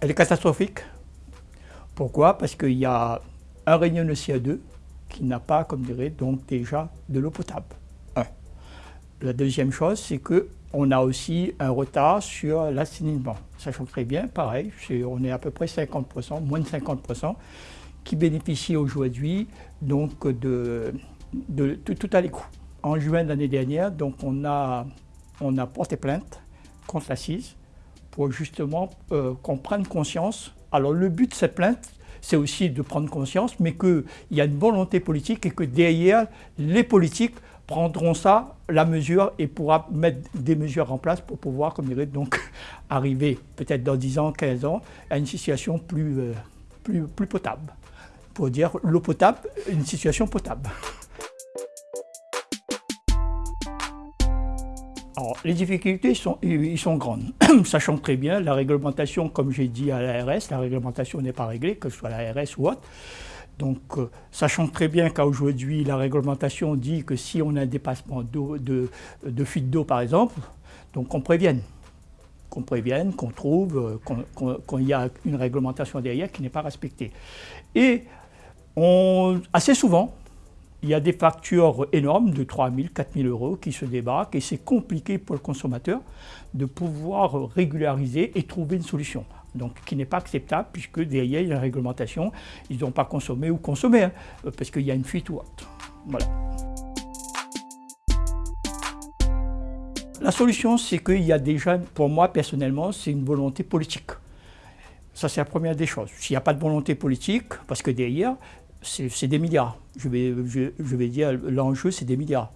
Elle est catastrophique. Pourquoi? Parce qu'il y a un réunion de CO2 qui n'a pas, comme dirait, donc déjà de l'eau potable. La deuxième chose, c'est qu'on a aussi un retard sur l'assainissement. Sachant très bien, pareil, on est à peu près 50%, moins de 50%, qui bénéficient aujourd'hui donc de, de, tout à l'écoute. En juin de l'année dernière, donc on a, on a porté plainte contre l'assise pour justement euh, qu'on prenne conscience. Alors le but de cette plainte, c'est aussi de prendre conscience, mais qu'il y a une volonté politique et que derrière, les politiques prendront ça, la mesure, et pourra mettre des mesures en place pour pouvoir, comme dirait, donc arriver peut-être dans 10 ans, 15 ans, à une situation plus, euh, plus, plus potable. Pour dire l'eau potable, une situation potable. Les difficultés sont, ils sont grandes, sachant très bien la réglementation, comme j'ai dit à l'ARS, la réglementation n'est pas réglée, que ce soit l'ARS ou autre. Donc, euh, sachant très bien qu'aujourd'hui, la réglementation dit que si on a un dépassement de, de, fuite d'eau, par exemple, donc qu'on prévienne, qu'on prévienne, qu'on trouve, euh, qu'il y a une réglementation derrière qui n'est pas respectée. Et on, assez souvent, il y a des factures énormes de 3 000, 4 000 euros qui se débarquent et c'est compliqué pour le consommateur de pouvoir régulariser et trouver une solution. Donc, qui n'est pas acceptable puisque derrière il y a une réglementation, ils n'ont pas consommé ou consommé, hein, parce qu'il y a une fuite ou autre. Voilà. La solution, c'est qu'il y a déjà, pour moi personnellement, c'est une volonté politique. Ça, c'est la première des choses. S'il n'y a pas de volonté politique, parce que derrière, c'est des milliards. Je vais, dire, l'enjeu, c'est des milliards.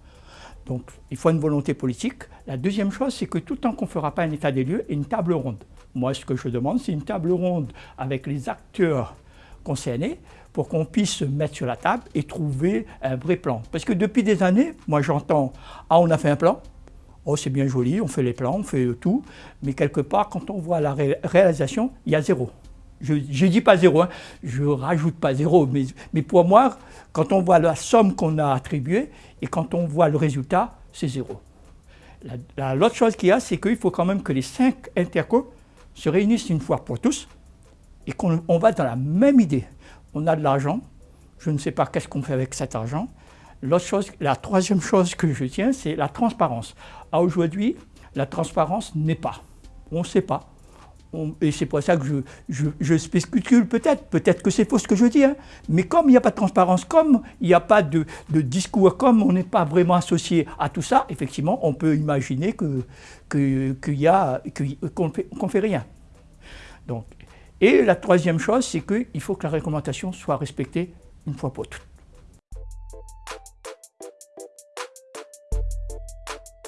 Donc, il faut une volonté politique. La deuxième chose, c'est que tout le temps qu'on ne fera pas un état des lieux, une table ronde. Moi, ce que je demande, c'est une table ronde avec les acteurs concernés pour qu'on puisse se mettre sur la table et trouver un vrai plan. Parce que depuis des années, moi j'entends « Ah, on a fait un plan, oh c'est bien joli, on fait les plans, on fait tout », mais quelque part, quand on voit la réalisation, il y a zéro. Je ne dis pas zéro, hein. je ne rajoute pas zéro, mais, pour moi, quand on voit la somme qu'on a attribuée et quand on voit le résultat, c'est zéro. L'autre chose qu'il y a, c'est qu'il faut quand même que les cinq intercos se réunissent une fois pour tous et qu'on va dans la même idée. On a de l'argent, je ne sais pas qu'est-ce qu'on fait avec cet argent. La troisième chose que je tiens, c'est la transparence. Aujourd'hui, la transparence n'est pas. On ne sait pas et c'est pour ça que je, spécule peut-être, peut-être que c'est faux ce que je dis, hein. mais comme il n'y a pas de transparence, comme il n'y a pas de, discours, comme on n'est pas vraiment associé à tout ça, effectivement, on peut imaginer qu'on que, ne fait, rien. Donc, et la troisième chose, c'est qu'il faut que la réglementation soit respectée une fois pour toutes.